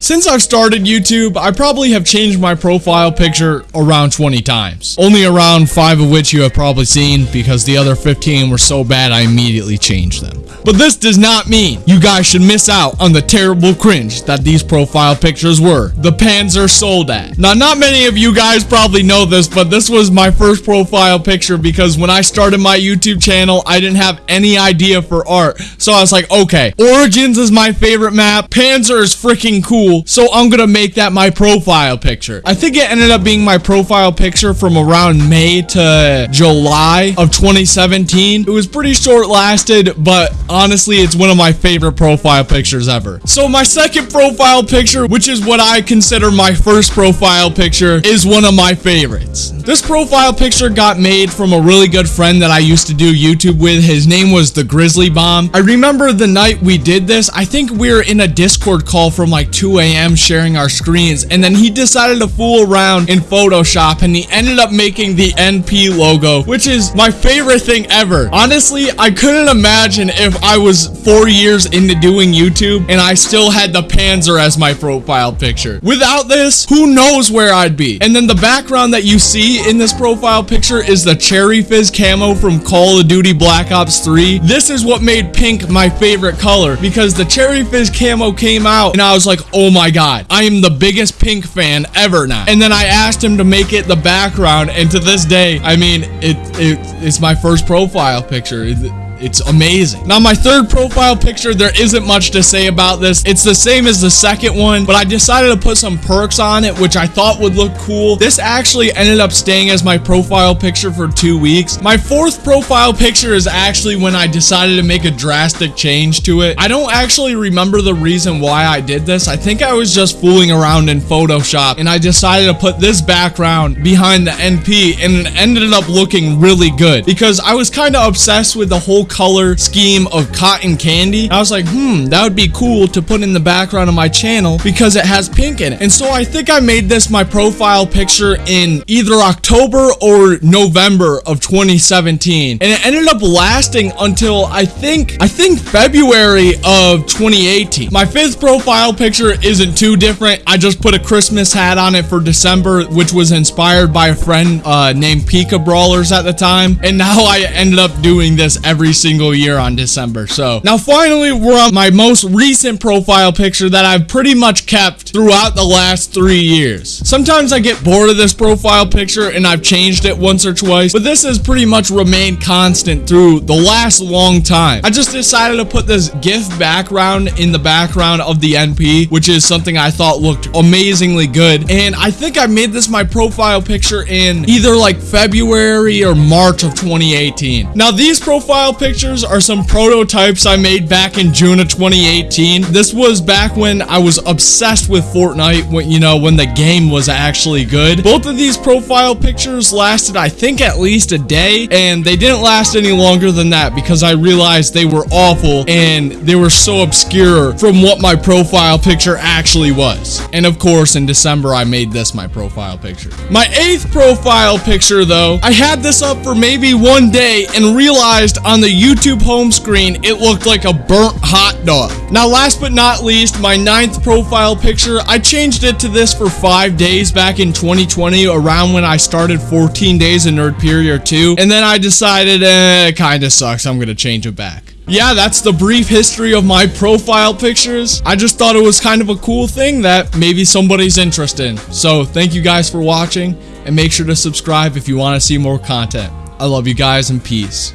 Since I've started YouTube, I probably have changed my profile picture around 20 times. Only around 5 of which you have probably seen because the other 15 were so bad I immediately changed them. But this does not mean you guys should miss out on the terrible cringe that these profile pictures were. The Panzer Soldat. Now not many of you guys probably know this, but this was my first profile picture because when I started my YouTube channel, I didn't have any idea for art. So I was like, okay, Origins is my favorite map, Panzer is freaking cool, cool, so I'm gonna make that my profile picture. I think it ended up being my profile picture from around May to July of 2017. It was pretty short lasted, but honestly, it's one of my favorite profile pictures ever. So my second profile picture, which is what I consider my first profile picture, is one of my favorites. This profile picture got made from a really good friend that I used to do YouTube with. His name was the Grizzly Bomb. I remember the night we did this, I think we were in a Discord call from like 2 a.m. sharing our screens and then he decided to fool around in Photoshop and he ended up making the NP logo which is my favorite thing ever. Honestly, I couldn't imagine if I was four years into doing YouTube and I still had the Panzer as my profile picture. Without this, who knows where I'd be. And then the background that you see in this profile picture is the Cherry Fizz camo from Call of Duty Black Ops 3. This is what made pink my favorite color because the Cherry Fizz camo came out and I was like, oh Oh my god, I am the biggest Pink fan ever now. And then I asked him to make it the background, and to this day, I mean, it, it it's my first profile picture. It, it's amazing. Now, my third profile picture, there isn't much to say about this. It's the same as the second one, but I decided to put some perks on it, which I thought would look cool. This actually ended up staying as my profile picture for two weeks. My fourth profile picture is actually when I decided to make a drastic change to it. I don't actually remember the reason why I did this. I think I was just fooling around in Photoshop and I decided to put this background behind the NP and it ended up looking really good because I was kind of obsessed with the whole color scheme of cotton candy. I was like, hmm, that would be cool to put in the background of my channel because it has pink in it. And so I think I made this my profile picture in either October or November of 2017. And it ended up lasting until I think, I think February of 2018. My fifth profile picture isn't too different. I just put a Christmas hat on it for December, which was inspired by a friend uh, named Pika Brawlers at the time. And now I ended up doing this every single year on December. So now finally we're on my most recent profile picture that I've pretty much kept throughout the last three years. Sometimes I get bored of this profile picture and I've changed it once or twice, but this has pretty much remained constant through the last long time. I just decided to put this GIF background in the background of the NP, which is something I thought looked amazingly good. And I think I made this my profile picture in either like February or March of 2018. Now these profile pictures pictures are some prototypes I made back in June of 2018. This was back when I was obsessed with Fortnite, when, you know, when the game was actually good. Both of these profile pictures lasted, I think, at least a day, and they didn't last any longer than that because I realized they were awful and they were so obscure from what my profile picture actually was. And of course, in December, I made this my profile picture. My eighth profile picture, though, I had this up for maybe one day and realized on the YouTube home screen, it looked like a burnt hot dog. Now, last but not least, my ninth profile picture, I changed it to this for five days back in 2020, around when I started 14 days in Nerdpedia 2, and then I decided, eh, it kinda sucks, I'm gonna change it back. Yeah, that's the brief history of my profile pictures. I just thought it was kind of a cool thing that maybe somebody's interested in. So, thank you guys for watching, and make sure to subscribe if you want to see more content. I love you guys, and peace.